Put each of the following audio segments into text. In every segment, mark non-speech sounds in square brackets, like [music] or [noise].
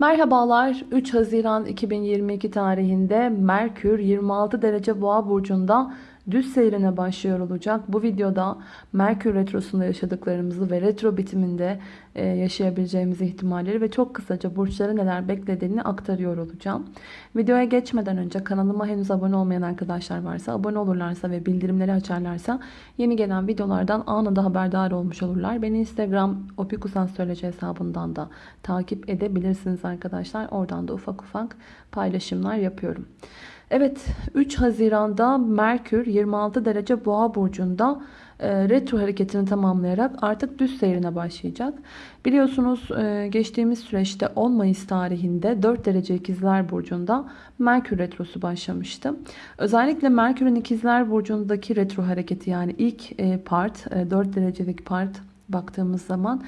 Merhabalar 3 Haziran 2022 tarihinde Merkür 26 derece boğa burcunda düz seyrine başlıyor olacak. Bu videoda Merkür Retrosu'nda yaşadıklarımızı ve retro bitiminde e, yaşayabileceğimiz ihtimalleri ve çok kısaca burçları neler beklediğini aktarıyor olacağım. Videoya geçmeden önce kanalıma henüz abone olmayan arkadaşlar varsa abone olurlarsa ve bildirimleri açarlarsa yeni gelen videolardan anında haberdar olmuş olurlar. Beni Instagram opikusansöyleci hesabından da takip edebilirsiniz arkadaşlar. Oradan da ufak ufak paylaşımlar yapıyorum. Evet 3 Haziran'da Merkür 26 derece boğa burcunda e, retro hareketini tamamlayarak artık düz seyrine başlayacak. Biliyorsunuz e, geçtiğimiz süreçte 10 Mayıs tarihinde 4 derece ikizler burcunda Merkür retrosu başlamıştı. Özellikle Merkür'ün ikizler burcundaki retro hareketi yani ilk e, part 4 derecelik part baktığımız zaman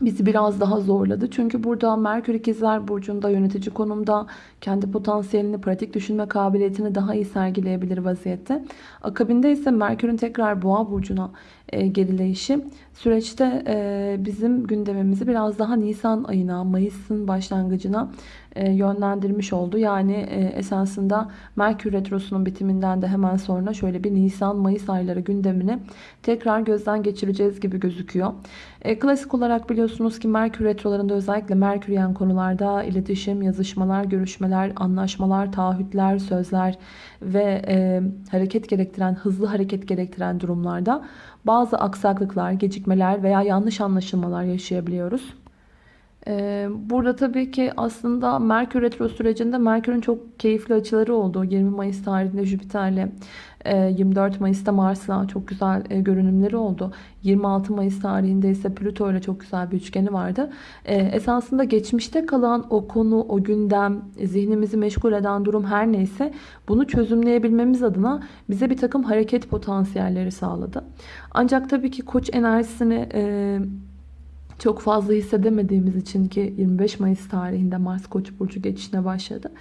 bizi biraz daha zorladı. Çünkü burada Merkür İkizler Burcu'nda yönetici konumda kendi potansiyelini, pratik düşünme kabiliyetini daha iyi sergileyebilir vaziyette. Akabinde ise Merkür'ün tekrar Boğa Burcu'na gerileyişi süreçte e, bizim gündemimizi biraz daha Nisan ayına, Mayıs'ın başlangıcına e, yönlendirmiş oldu. Yani e, esasında Merkür Retrosu'nun bitiminden de hemen sonra şöyle bir Nisan-Mayıs ayları gündemini tekrar gözden geçireceğiz gibi gözüküyor. E, klasik olarak biliyorsunuz ki Merkür Retrolarında özellikle Merküryen konularda iletişim, yazışmalar, görüşmeler, anlaşmalar, taahhütler, sözler ve e, hareket gerektiren, hızlı hareket gerektiren durumlarda bazı aksaklıklar, gecikmeler veya yanlış anlaşılmalar yaşayabiliyoruz. Ee, burada tabii ki aslında Merkür Retro sürecinde Merkür'ün çok keyifli açıları oldu. 20 Mayıs tarihinde Jüpiter'le 24 e, Mayıs'ta Mars'la çok güzel e, görünümleri oldu. 26 Mayıs tarihinde ise Plüto ile çok güzel bir üçgeni vardı. E, esasında geçmişte kalan o konu, o gündem, zihnimizi meşgul eden durum her neyse bunu çözümleyebilmemiz adına bize bir takım hareket potansiyelleri sağladı. Ancak tabii ki koç enerjisini çok fazla hissedemediğimiz için ki 25 Mayıs tarihinde Mars Koç burcu geçişine başladı.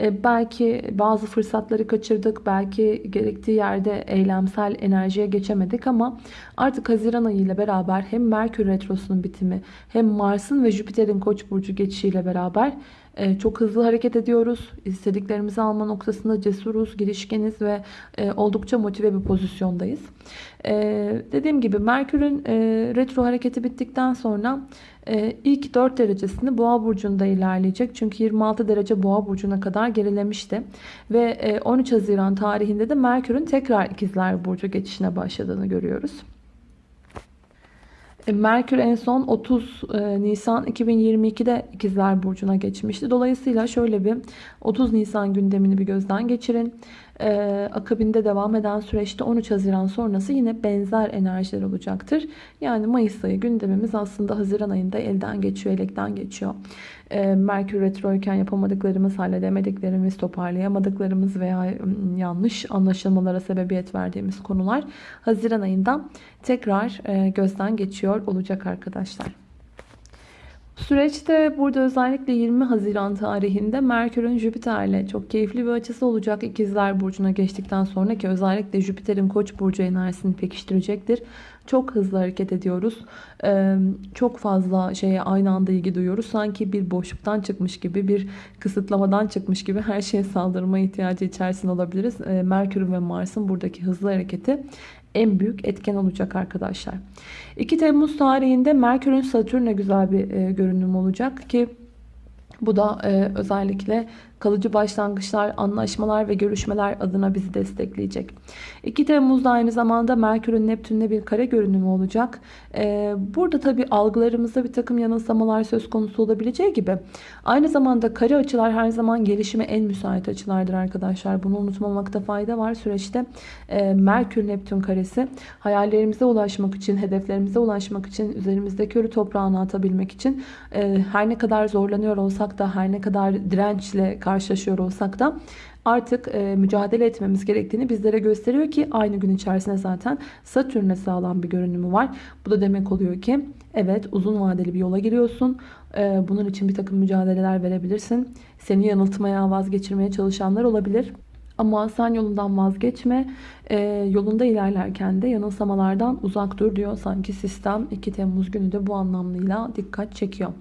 E, belki bazı fırsatları kaçırdık, belki gerektiği yerde eylemsel enerjiye geçemedik ama artık Haziran ayı ile beraber hem Merkür retrosunun bitimi hem Mars'ın ve Jüpiter'in Koç burcu geçişiyle beraber e, çok hızlı hareket ediyoruz. İstediklerimizi alma noktasında cesuruz, girişkeniz ve e, oldukça motive bir pozisyondayız. E, dediğim gibi Merkür'ün retro hareketi bittikten sonra ilk 4 derecesini Boğa burcunda ilerleyecek. Çünkü 26 derece Boğa burcuna kadar gerilemişti. Ve 13 Haziran tarihinde de Merkür'ün tekrar ikizler burcu geçişine başladığını görüyoruz. E, Merkür en son 30 e, Nisan 2022'de İkizler Burcu'na geçmişti. Dolayısıyla şöyle bir 30 Nisan gündemini bir gözden geçirin. Ee, akabinde devam eden süreçte 13 Haziran sonrası yine benzer enerjiler olacaktır. Yani Mayıs ayı gündemimiz aslında Haziran ayında elden geçiyor, elekten geçiyor. Ee, Merkür Retroyken yapamadıklarımız, halledemediklerimiz, toparlayamadıklarımız veya yanlış anlaşılmalara sebebiyet verdiğimiz konular Haziran ayında tekrar e, gözden geçiyor olacak arkadaşlar. Süreçte burada özellikle 20 Haziran tarihinde Merkür'ün Jüpiter'le çok keyifli bir açısı olacak. İkizler Burcu'na geçtikten sonra ki özellikle Jüpiter'in Koç Burcu enerjisini pekiştirecektir. Çok hızlı hareket ediyoruz. Çok fazla şeye aynı anda ilgi duyuyoruz. Sanki bir boşluktan çıkmış gibi, bir kısıtlamadan çıkmış gibi her şeye saldırma ihtiyacı içerisinde olabiliriz. Merkür'ün ve Mars'ın buradaki hızlı hareketi en büyük etken olacak arkadaşlar. 2 Temmuz tarihinde Merkür'ün Satürn'e güzel bir e, görünüm olacak ki bu da e, özellikle kalıcı başlangıçlar, anlaşmalar ve görüşmeler adına bizi destekleyecek. 2 Temmuz'da aynı zamanda Merkür'ün Neptün'le bir kare görünümü olacak. Ee, burada tabi algılarımızda bir takım yanılsamalar söz konusu olabileceği gibi aynı zamanda kare açılar her zaman gelişime en müsait açılardır arkadaşlar. Bunu unutmamakta fayda var. Süreçte e, Merkür-Neptün karesi hayallerimize ulaşmak için, hedeflerimize ulaşmak için, üzerimizdeki ölü toprağını atabilmek için e, her ne kadar zorlanıyor olsak da, her ne kadar dirençle karşılaşıyor olsak da artık e, mücadele etmemiz gerektiğini bizlere gösteriyor ki aynı gün içerisinde zaten Satürn'e sağlam bir görünümü var. Bu da demek oluyor ki evet uzun vadeli bir yola giriyorsun. E, bunun için bir takım mücadeleler verebilirsin. Seni yanıltmaya, vazgeçirmeye çalışanlar olabilir. Ama sen yolundan vazgeçme. E, yolunda ilerlerken de yanılsamalardan uzak dur diyor. Sanki sistem 2 Temmuz günü de bu anlamıyla dikkat çekiyor.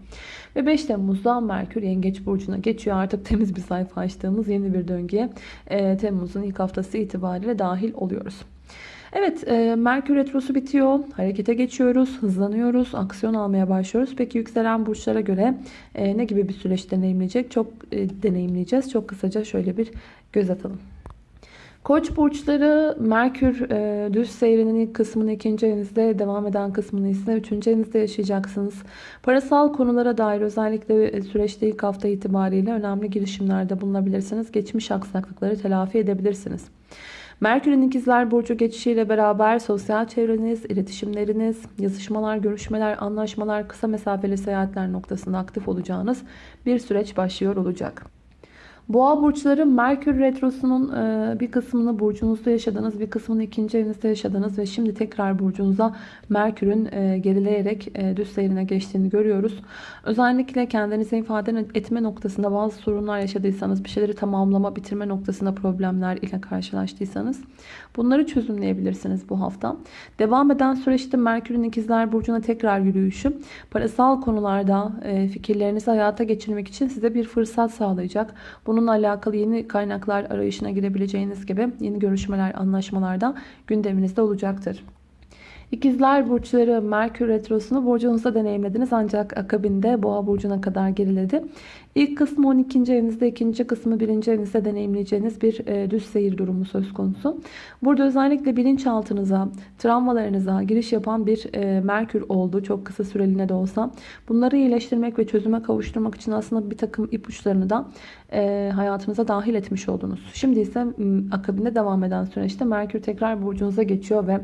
Ve 5 Temmuz'da Merkür Yengeç Burcu'na geçiyor. Artık temiz bir sayfa açtığımız yeni bir döngüye e, Temmuz'un ilk haftası itibariyle dahil oluyoruz. Evet, e, Merkür Retrosu bitiyor. Harekete geçiyoruz, hızlanıyoruz, aksiyon almaya başlıyoruz. Peki yükselen burçlara göre e, ne gibi bir süreç deneyimleyecek? Çok e, deneyimleyeceğiz. Çok kısaca şöyle bir göz atalım. Koç burçları Merkür e, düz seyrinin ilk kısmını ikinci evinizde devam eden kısmını ise üçüncü evinizde yaşayacaksınız. Parasal konulara dair özellikle e, süreçte ilk hafta itibariyle önemli girişimlerde bulunabilirsiniz. Geçmiş aksaklıkları telafi edebilirsiniz. Merkür'ün ikizler burcu geçişiyle beraber sosyal çevreniz, iletişimleriniz, yazışmalar, görüşmeler, anlaşmalar, kısa mesafeli seyahatler noktasında aktif olacağınız bir süreç başlıyor olacak. Boğa burçları Merkür Retrosu'nun e, bir kısmını burcunuzda yaşadınız, bir kısmını ikinci evinizde yaşadınız ve şimdi tekrar burcunuza Merkür'ün e, gerileyerek e, düz seyrine geçtiğini görüyoruz. Özellikle kendinizi ifade etme noktasında bazı sorunlar yaşadıysanız, bir şeyleri tamamlama, bitirme noktasında problemler ile karşılaştıysanız bunları çözümleyebilirsiniz bu hafta. Devam eden süreçte Merkür'ün ikizler burcuna tekrar yürüyüşü parasal konularda fikirlerinizi hayata geçirmek için size bir fırsat sağlayacak. Bu Bununla alakalı yeni kaynaklar arayışına girebileceğiniz gibi yeni görüşmeler, anlaşmalar da gündeminizde olacaktır. İkizler burçları Merkür Retrosu'nu burcunuzda deneyimlediniz ancak akabinde Boğa burcuna kadar geriledi. İlk kısmı 12. evinizde, ikinci kısmı 1. evinizde deneyimleyeceğiniz bir e, düz seyir durumu söz konusu. Burada özellikle bilinçaltınıza, travmalarınıza giriş yapan bir e, Merkür oldu. Çok kısa süreliğine de olsa. Bunları iyileştirmek ve çözüme kavuşturmak için aslında bir takım ipuçlarını da e, hayatınıza dahil etmiş oldunuz. Şimdi ise akabinde devam eden süreçte Merkür tekrar burcunuza geçiyor ve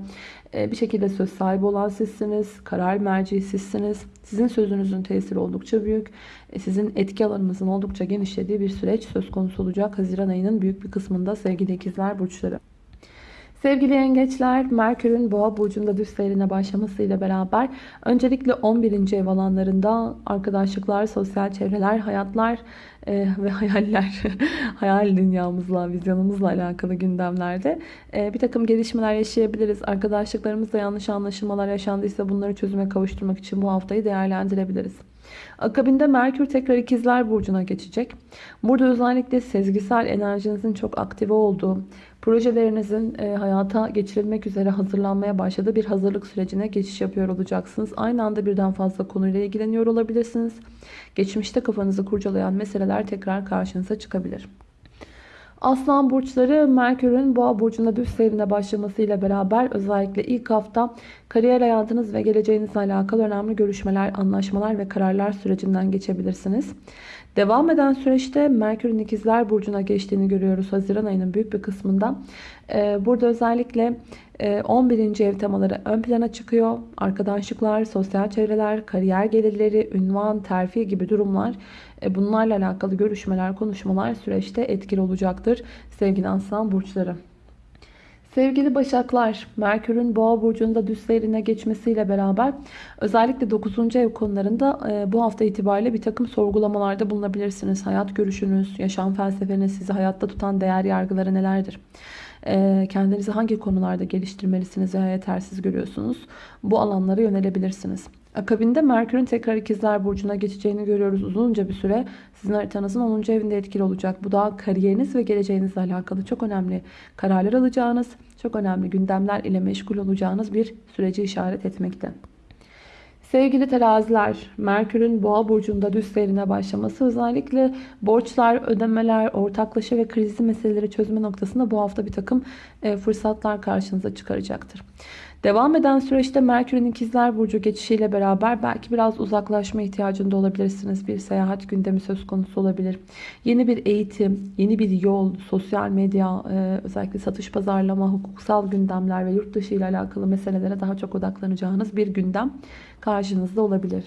e, bir şekilde söz sahibi olan sizsiniz. Karar merci sizsiniz. Sizin sözünüzün tesiri oldukça büyük. E, sizin etki alanınızın oldukça genişlediği bir süreç söz konusu olacak. Haziran ayının büyük bir kısmında sevgili ikizler burçları. Sevgili yengeçler, Merkür'ün Boğa burcunda düz seyrine başlamasıyla beraber öncelikle 11. ev alanlarında arkadaşlıklar, sosyal çevreler, hayatlar e, ve hayaller, [laughs] hayal dünyamızla, vizyonumuzla alakalı gündemlerde e, bir takım gelişmeler yaşayabiliriz. Arkadaşlıklarımızda yanlış anlaşılmalar yaşandıysa bunları çözüme kavuşturmak için bu haftayı değerlendirebiliriz. Akabinde Merkür tekrar ikizler burcuna geçecek. Burada özellikle sezgisel enerjinizin çok aktive olduğu, projelerinizin e, hayata geçirilmek üzere hazırlanmaya başladığı bir hazırlık sürecine geçiş yapıyor olacaksınız. Aynı anda birden fazla konuyla ilgileniyor olabilirsiniz. Geçmişte kafanızı kurcalayan meseleler tekrar karşınıza çıkabilir. Aslan burçları Merkür'ün Boğa burcunda düz seyrine başlamasıyla beraber özellikle ilk hafta kariyer hayatınız ve geleceğinizle alakalı önemli görüşmeler, anlaşmalar ve kararlar sürecinden geçebilirsiniz. Devam eden süreçte Merkür'ün ikizler burcuna geçtiğini görüyoruz Haziran ayının büyük bir kısmında. Ee, burada özellikle 11. E, ev temaları ön plana çıkıyor. Arkadaşlıklar, sosyal çevreler, kariyer gelirleri, ünvan, terfi gibi durumlar e, bunlarla alakalı görüşmeler, konuşmalar süreçte etkili olacaktır sevgili aslan burçları. Sevgili Başaklar, Merkür'ün Boğa burcunda düz seyrine geçmesiyle beraber özellikle 9. ev konularında e, bu hafta itibariyle bir takım sorgulamalarda bulunabilirsiniz. Hayat görüşünüz, yaşam felsefeniz, sizi hayatta tutan değer yargıları nelerdir? E, kendinizi hangi konularda geliştirmelisiniz veya yetersiz görüyorsunuz? Bu alanlara yönelebilirsiniz. Akabinde Merkür'ün tekrar ikizler burcuna geçeceğini görüyoruz uzunca bir süre. Sizin haritanızın 10. evinde etkili olacak. Bu da kariyeriniz ve geleceğinizle alakalı çok önemli kararlar alacağınız, çok önemli gündemler ile meşgul olacağınız bir süreci işaret etmekte. Sevgili teraziler, Merkür'ün boğa burcunda düz seyrine başlaması özellikle borçlar, ödemeler, ortaklaşa ve krizi meseleleri çözme noktasında bu hafta bir takım e, fırsatlar karşınıza çıkaracaktır. Devam eden süreçte Merkür'ün ikizler burcu geçişiyle beraber belki biraz uzaklaşma ihtiyacında olabilirsiniz. Bir seyahat gündemi söz konusu olabilir. Yeni bir eğitim, yeni bir yol, sosyal medya, e, özellikle satış pazarlama, hukuksal gündemler ve yurt dışı ile alakalı meselelere daha çok odaklanacağınız bir gündem karşınızda olabilir.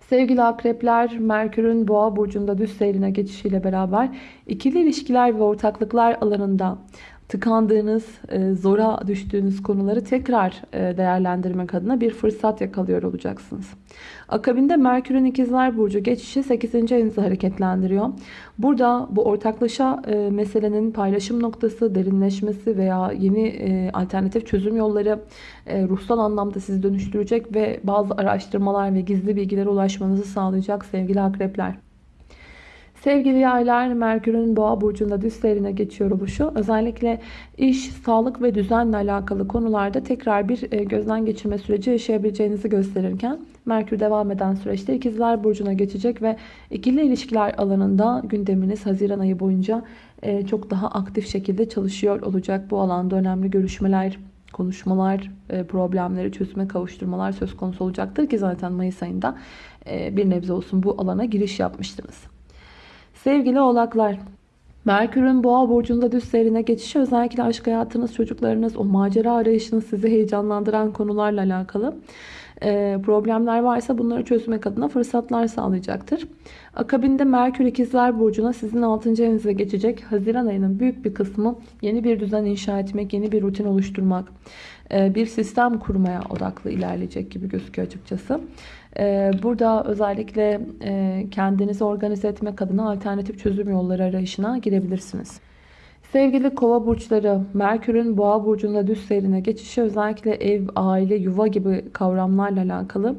Sevgili akrepler, Merkür'ün boğa burcunda düz seyrine geçişiyle beraber ikili ilişkiler ve ortaklıklar alanında tıkandığınız, e, zora düştüğünüz konuları tekrar e, değerlendirmek adına bir fırsat yakalıyor olacaksınız. Akabinde Merkür'ün ikizler burcu geçişi 8. evinizi hareketlendiriyor. Burada bu ortaklaşa e, meselenin paylaşım noktası, derinleşmesi veya yeni alternatif çözüm yolları ruhsal anlamda sizi dönüştürecek ve bazı araştırmalar ve gizli bilgilere ulaşmanızı sağlayacak sevgili akrepler. Sevgili yaylar, Merkür'ün boğa burcunda düz seyrine geçiyor oluşu özellikle iş, sağlık ve düzenle alakalı konularda tekrar bir e, gözden geçirme süreci yaşayabileceğinizi gösterirken Merkür devam eden süreçte ikizler burcuna geçecek ve ikili ilişkiler alanında gündeminiz Haziran ayı boyunca e, çok daha aktif şekilde çalışıyor olacak. Bu alanda önemli görüşmeler, konuşmalar, e, problemleri çözüme kavuşturmalar söz konusu olacaktır ki zaten Mayıs ayında bir nebze olsun bu alana giriş yapmıştınız. Sevgili oğlaklar, Merkür'ün boğa burcunda düz seyrine geçişi özellikle aşk hayatınız, çocuklarınız, o macera arayışınız sizi heyecanlandıran konularla alakalı e, problemler varsa bunları çözmek adına fırsatlar sağlayacaktır. Akabinde Merkür ikizler burcuna sizin 6. evinize geçecek. Haziran ayının büyük bir kısmı yeni bir düzen inşa etmek, yeni bir rutin oluşturmak, e, bir sistem kurmaya odaklı ilerleyecek gibi gözüküyor açıkçası. E, burada özellikle e, kendinizi organize etmek adına alternatif çözüm yolları arayışına girebilirsiniz. Sevgili kova burçları, Merkür'ün boğa burcunda düz seyrine geçişi özellikle ev, aile, yuva gibi kavramlarla alakalı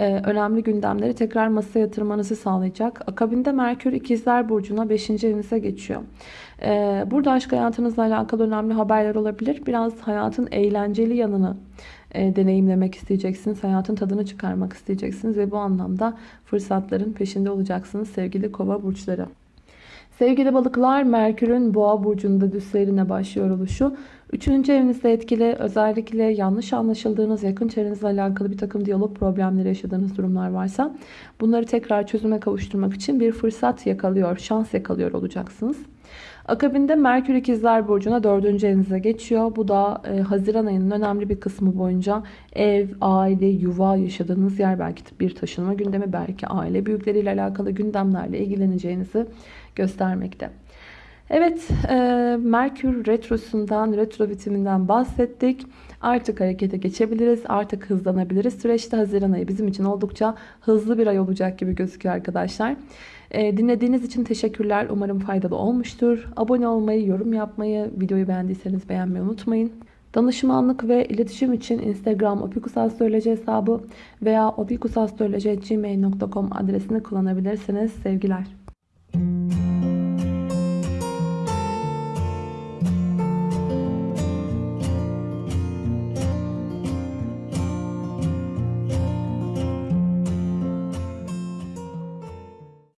önemli gündemleri tekrar masaya yatırmanızı sağlayacak. Akabinde Merkür ikizler burcuna 5. evinize geçiyor. Burada aşk hayatınızla alakalı önemli haberler olabilir. Biraz hayatın eğlenceli yanını deneyimlemek isteyeceksiniz. Hayatın tadını çıkarmak isteyeceksiniz ve bu anlamda fırsatların peşinde olacaksınız sevgili kova burçları. Sevgili balıklar Merkür'ün boğa burcunda düz başlıyor oluşu. Üçüncü evinizde etkili özellikle yanlış anlaşıldığınız yakın çevrenizle alakalı bir takım diyalog problemleri yaşadığınız durumlar varsa bunları tekrar çözüme kavuşturmak için bir fırsat yakalıyor, şans yakalıyor olacaksınız. Akabinde Merkür ikizler burcuna dördüncü evinize geçiyor. Bu da e, Haziran ayının önemli bir kısmı boyunca ev, aile, yuva yaşadığınız yer belki bir taşınma gündemi belki aile büyükleriyle alakalı gündemlerle ilgileneceğinizi göstermekte. Evet, e, Merkür Retrosu'ndan, retro bitiminden bahsettik. Artık harekete geçebiliriz, artık hızlanabiliriz. Süreçte Haziran ayı bizim için oldukça hızlı bir ay olacak gibi gözüküyor arkadaşlar. E, dinlediğiniz için teşekkürler. Umarım faydalı olmuştur. Abone olmayı, yorum yapmayı, videoyu beğendiyseniz beğenmeyi unutmayın. Danışmanlık ve iletişim için Instagram opikusastroloji hesabı veya opikusastroloji.gmail.com adresini kullanabilirsiniz. Sevgiler.